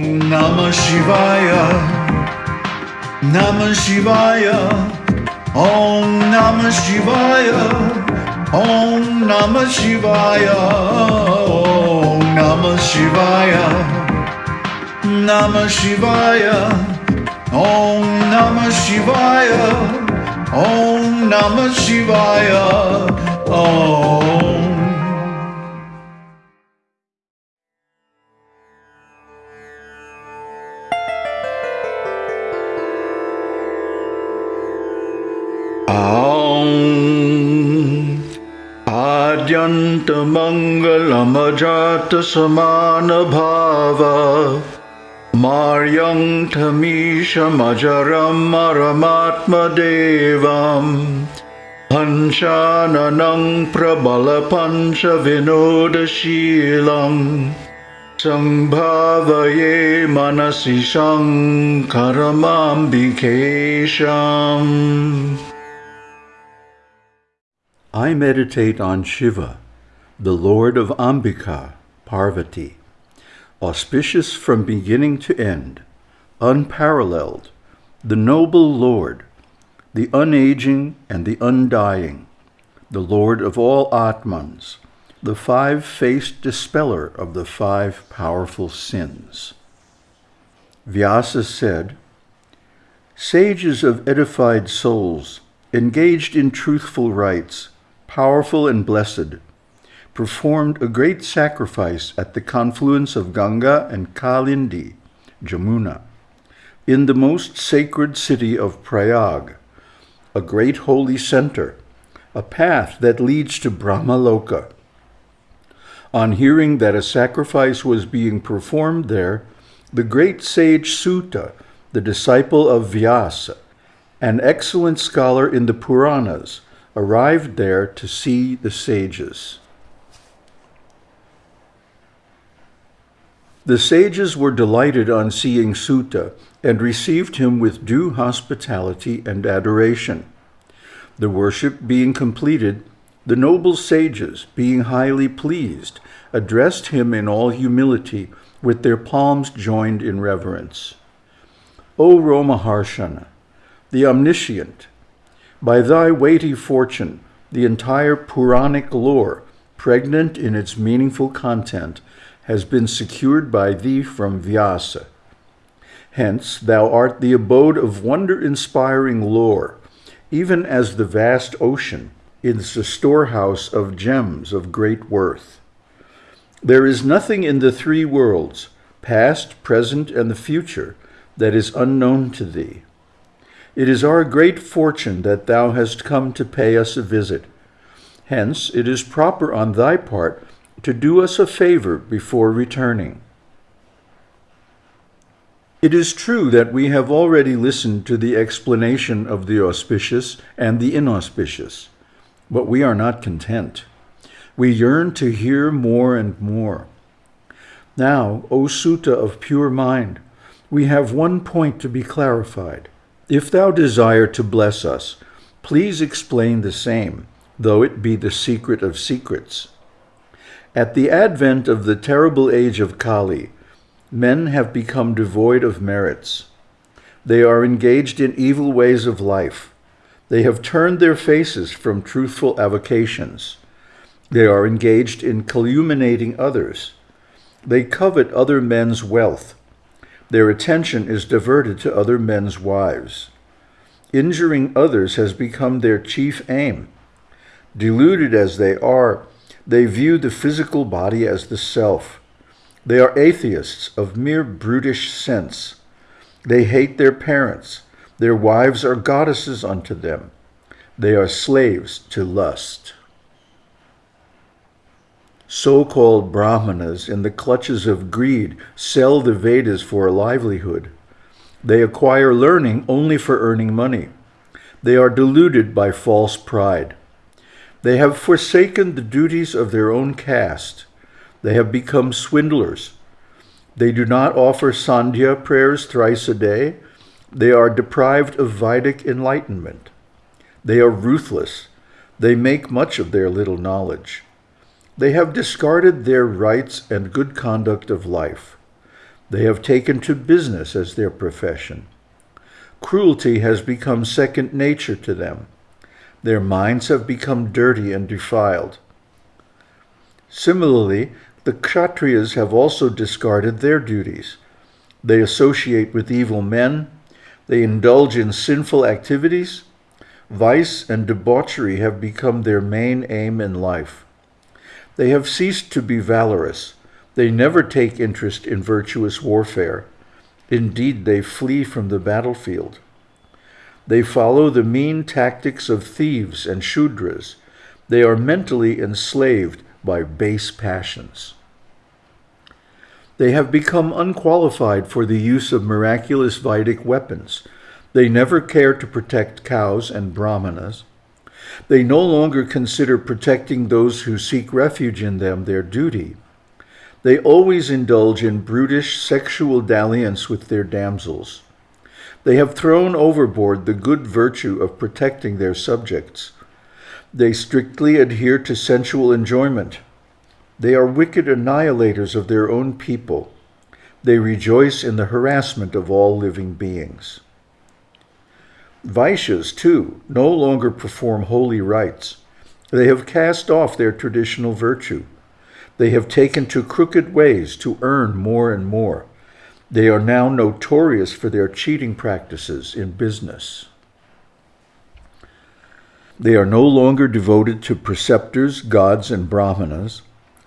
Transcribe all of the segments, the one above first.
Om Namah Shivaya. Namah Shivaya. Om Namah Shivaya. Om Namah Shivaya. Om Namah Shivaya. Namah Shivaya. Om Namah Shivaya. Om Namah Shivaya. Om. आद्यन्तमङ्गलमजातसमानभाव मार्यङ्थमीशमजरं मरमात्मदेवम् हंसाननं विनोदशील सम्भावये मनसि शङ्करमाम्बिकेशम्। I meditate on Shiva, the Lord of Ambika, Parvati, auspicious from beginning to end, unparalleled, the noble Lord, the unaging and the undying, the Lord of all Atmans, the five-faced dispeller of the five powerful sins. Vyasa said, Sages of edified souls, engaged in truthful rites, powerful and blessed, performed a great sacrifice at the confluence of Ganga and Kalindi, Jamuna, in the most sacred city of Prayag, a great holy center, a path that leads to Brahmaloka. On hearing that a sacrifice was being performed there, the great sage Suta, the disciple of Vyasa, an excellent scholar in the Puranas, arrived there to see the sages. The sages were delighted on seeing Suta and received him with due hospitality and adoration. The worship being completed, the noble sages, being highly pleased, addressed him in all humility, with their palms joined in reverence. O Romaharshana, the omniscient, by thy weighty fortune, the entire Puranic lore, pregnant in its meaningful content, has been secured by thee from Vyasa. Hence, thou art the abode of wonder-inspiring lore, even as the vast ocean is the storehouse of gems of great worth. There is nothing in the three worlds, past, present, and the future, that is unknown to thee. It is our great fortune that thou hast come to pay us a visit. Hence, it is proper on thy part to do us a favor before returning. It is true that we have already listened to the explanation of the auspicious and the inauspicious, but we are not content. We yearn to hear more and more. Now, O Suta of pure mind, we have one point to be clarified. If thou desire to bless us, please explain the same, though it be the secret of secrets. At the advent of the terrible age of Kali, men have become devoid of merits. They are engaged in evil ways of life. They have turned their faces from truthful avocations. They are engaged in calumniating others. They covet other men's wealth. Their attention is diverted to other men's wives. Injuring others has become their chief aim. Deluded as they are, they view the physical body as the self. They are atheists of mere brutish sense. They hate their parents. Their wives are goddesses unto them. They are slaves to lust. So-called brahmanas in the clutches of greed sell the Vedas for a livelihood. They acquire learning only for earning money. They are deluded by false pride. They have forsaken the duties of their own caste. They have become swindlers. They do not offer Sandhya prayers thrice a day. They are deprived of Vedic enlightenment. They are ruthless. They make much of their little knowledge. They have discarded their rights and good conduct of life. They have taken to business as their profession. Cruelty has become second nature to them. Their minds have become dirty and defiled. Similarly, the Kshatriyas have also discarded their duties. They associate with evil men, they indulge in sinful activities, vice and debauchery have become their main aim in life. They have ceased to be valorous. They never take interest in virtuous warfare. Indeed, they flee from the battlefield. They follow the mean tactics of thieves and Shudras. They are mentally enslaved by base passions. They have become unqualified for the use of miraculous Vedic weapons. They never care to protect cows and brahmanas. They no longer consider protecting those who seek refuge in them their duty. They always indulge in brutish sexual dalliance with their damsels. They have thrown overboard the good virtue of protecting their subjects. They strictly adhere to sensual enjoyment. They are wicked annihilators of their own people. They rejoice in the harassment of all living beings. Vaishyas, too, no longer perform holy rites. They have cast off their traditional virtue. They have taken to crooked ways to earn more and more. They are now notorious for their cheating practices in business. They are no longer devoted to preceptors, gods, and brahmanas.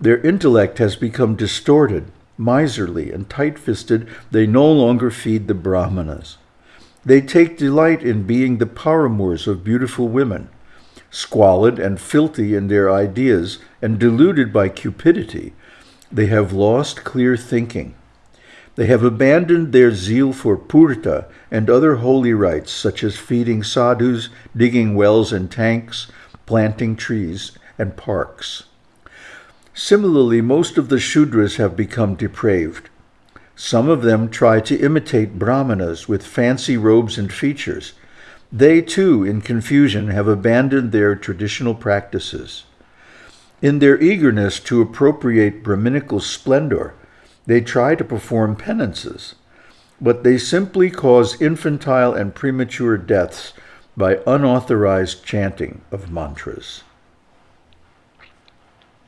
Their intellect has become distorted, miserly, and tight fisted. They no longer feed the brahmanas. They take delight in being the paramours of beautiful women, squalid and filthy in their ideas and deluded by cupidity. They have lost clear thinking. They have abandoned their zeal for purta and other holy rites, such as feeding sadhus, digging wells and tanks, planting trees and parks. Similarly, most of the Shudras have become depraved. Some of them try to imitate Brahmanas with fancy robes and features. They too, in confusion, have abandoned their traditional practices. In their eagerness to appropriate Brahminical splendor, they try to perform penances, but they simply cause infantile and premature deaths by unauthorized chanting of mantras.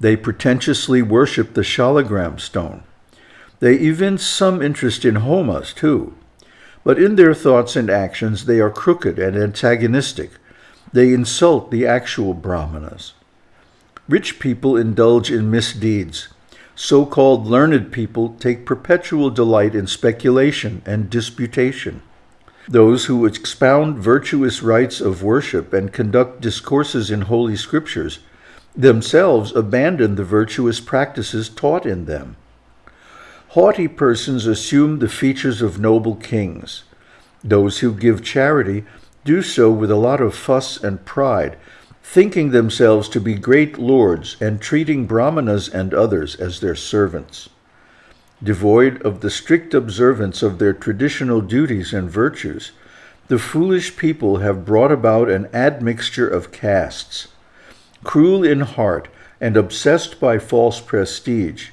They pretentiously worship the shalagram stone. They evince some interest in homas, too. But in their thoughts and actions, they are crooked and antagonistic. They insult the actual brahmanas. Rich people indulge in misdeeds. So called learned people take perpetual delight in speculation and disputation. Those who expound virtuous rites of worship and conduct discourses in holy scriptures themselves abandon the virtuous practices taught in them. Haughty persons assume the features of noble kings. Those who give charity do so with a lot of fuss and pride, thinking themselves to be great lords and treating brahmanas and others as their servants. Devoid of the strict observance of their traditional duties and virtues, the foolish people have brought about an admixture of castes. Cruel in heart and obsessed by false prestige,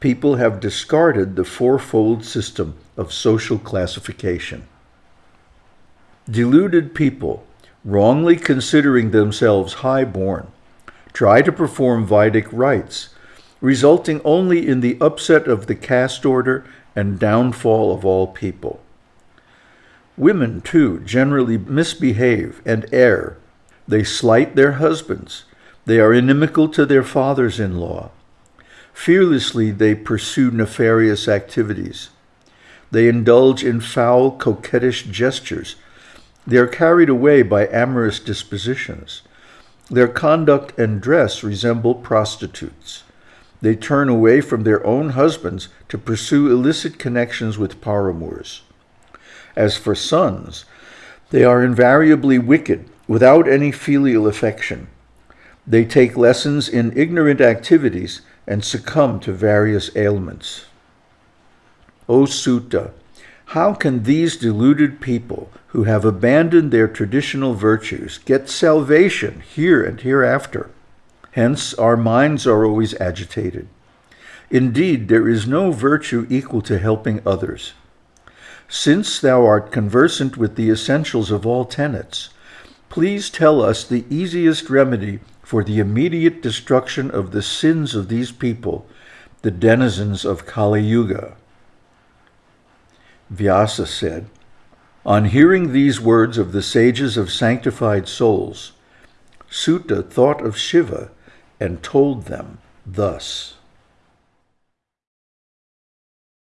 people have discarded the fourfold system of social classification. Deluded people wrongly considering themselves high-born, try to perform Vedic rites, resulting only in the upset of the caste order and downfall of all people. Women, too, generally misbehave and err. They slight their husbands. They are inimical to their fathers-in-law. Fearlessly they pursue nefarious activities. They indulge in foul, coquettish gestures they are carried away by amorous dispositions. Their conduct and dress resemble prostitutes. They turn away from their own husbands to pursue illicit connections with paramours. As for sons, they are invariably wicked, without any filial affection. They take lessons in ignorant activities and succumb to various ailments. O Suta, how can these deluded people who have abandoned their traditional virtues get salvation here and hereafter? Hence, our minds are always agitated. Indeed, there is no virtue equal to helping others. Since thou art conversant with the essentials of all tenets, please tell us the easiest remedy for the immediate destruction of the sins of these people, the denizens of Kali Yuga. Vyasa said, On hearing these words of the sages of sanctified souls, Suta thought of Shiva and told them thus.